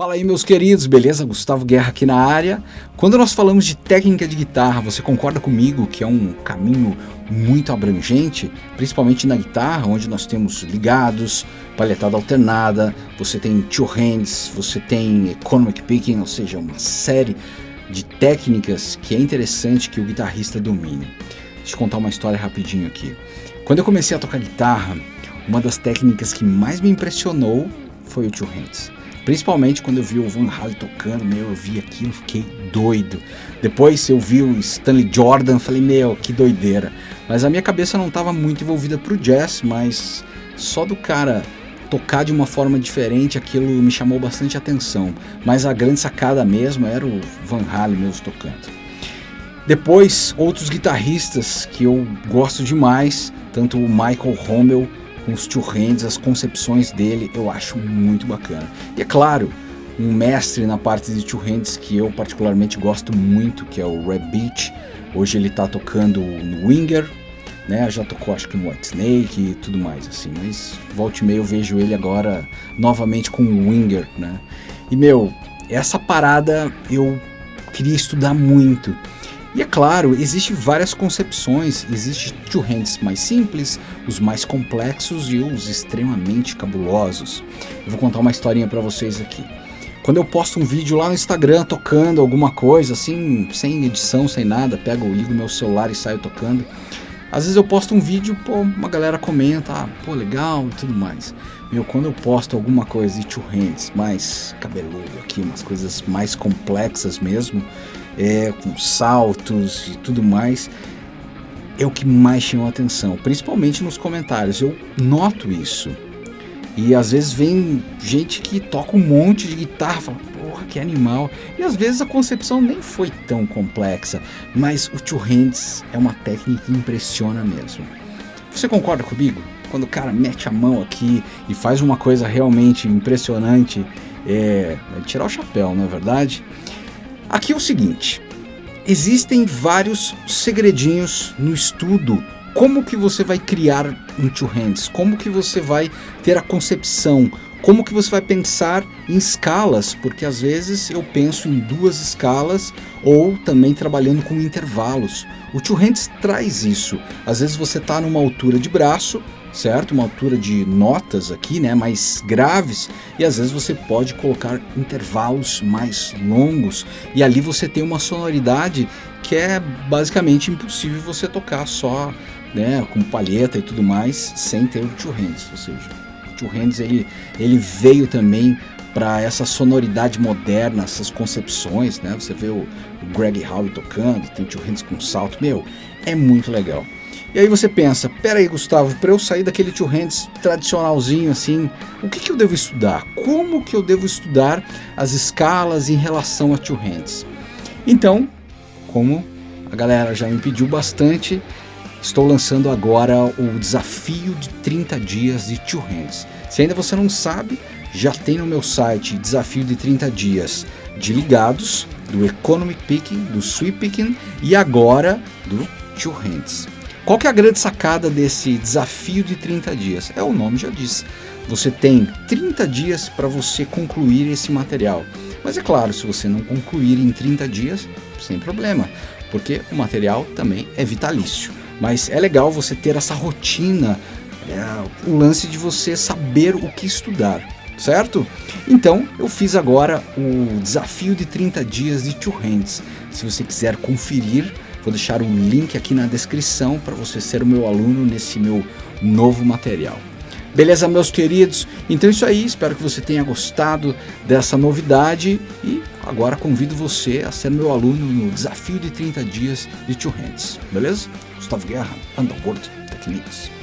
Fala aí meus queridos, beleza? Gustavo Guerra aqui na área. Quando nós falamos de técnica de guitarra, você concorda comigo que é um caminho muito abrangente, principalmente na guitarra, onde nós temos ligados, palhetada alternada, você tem two hands, você tem economic picking, ou seja, uma série de técnicas que é interessante que o guitarrista domine. Deixa eu contar uma história rapidinho aqui. Quando eu comecei a tocar guitarra, uma das técnicas que mais me impressionou foi o two hands. Principalmente quando eu vi o Van Halen tocando, meu, eu vi aquilo, fiquei doido. Depois eu vi o Stanley Jordan, falei, meu, que doideira. Mas a minha cabeça não estava muito envolvida pro jazz, mas só do cara tocar de uma forma diferente, aquilo me chamou bastante atenção. Mas a grande sacada mesmo era o Van Halen mesmo tocando. Depois, outros guitarristas que eu gosto demais, tanto o Michael Rommel com os two hands, as concepções dele, eu acho muito bacana. E é claro, um mestre na parte de two hands que eu particularmente gosto muito, que é o Red Beach. Hoje ele está tocando no Winger, né? Já tocou acho que no White Snake e tudo mais assim, mas volte e meio eu vejo ele agora novamente com o Winger, né? E meu, essa parada eu queria estudar muito. E é claro, existem várias concepções, existe two hands mais simples, os mais complexos e os extremamente cabulosos. Eu vou contar uma historinha para vocês aqui. Quando eu posto um vídeo lá no Instagram tocando alguma coisa, assim, sem edição, sem nada, pego, ligo meu celular e saio tocando. Às vezes eu posto um vídeo, pô, uma galera comenta, ah, pô, legal e tudo mais. Meu, quando eu posto alguma coisa de two hands, mais cabeludo aqui, umas coisas mais complexas mesmo, é, com saltos e tudo mais, é o que mais chama atenção, principalmente nos comentários. Eu noto isso. E às vezes vem gente que toca um monte de guitarra, fala, porra, que animal. E às vezes a concepção nem foi tão complexa, mas o two hands é uma técnica que impressiona mesmo. Você concorda comigo? Quando o cara mete a mão aqui e faz uma coisa realmente impressionante, é, é tirar o chapéu, não é verdade? Aqui é o seguinte, existem vários segredinhos no estudo como que você vai criar um two hands, como que você vai ter a concepção, como que você vai pensar em escalas, porque às vezes eu penso em duas escalas ou também trabalhando com intervalos. O two hands traz isso. Às vezes você está numa altura de braço, certo? Uma altura de notas aqui, né, mais graves, e às vezes você pode colocar intervalos mais longos, e ali você tem uma sonoridade que é basicamente impossível você tocar só, né, com palheta e tudo mais, sem ter o two hands, ou seja, o two hands ele, ele veio também para essa sonoridade moderna, essas concepções, né? Você vê o, Greg Howe tocando, tem two hands com salto, meu, é muito legal. E aí você pensa, pera aí Gustavo, para eu sair daquele two hands tradicionalzinho assim, o que, que eu devo estudar? Como que eu devo estudar as escalas em relação a two hands? Então, como a galera já me pediu bastante, estou lançando agora o desafio de 30 dias de two hands. Se ainda você não sabe, já tem no meu site desafio de 30 dias de ligados, do economic picking, do sweep picking e agora do two hands. Qual que é a grande sacada desse desafio de 30 dias? É o nome já diz. Você tem 30 dias para você concluir esse material. Mas é claro, se você não concluir em 30 dias, sem problema, porque o material também é vitalício. Mas é legal você ter essa rotina, é, o lance de você saber o que estudar, certo? Então eu fiz agora o desafio de 30 dias de Two Hands. Se você quiser conferir, Vou deixar um link aqui na descrição para você ser o meu aluno nesse meu novo material. Beleza, meus queridos? Então é isso aí, espero que você tenha gostado dessa novidade e agora convido você a ser meu aluno no desafio de 30 dias de Two Hands, beleza? Gustavo Guerra, Underworld Techniques.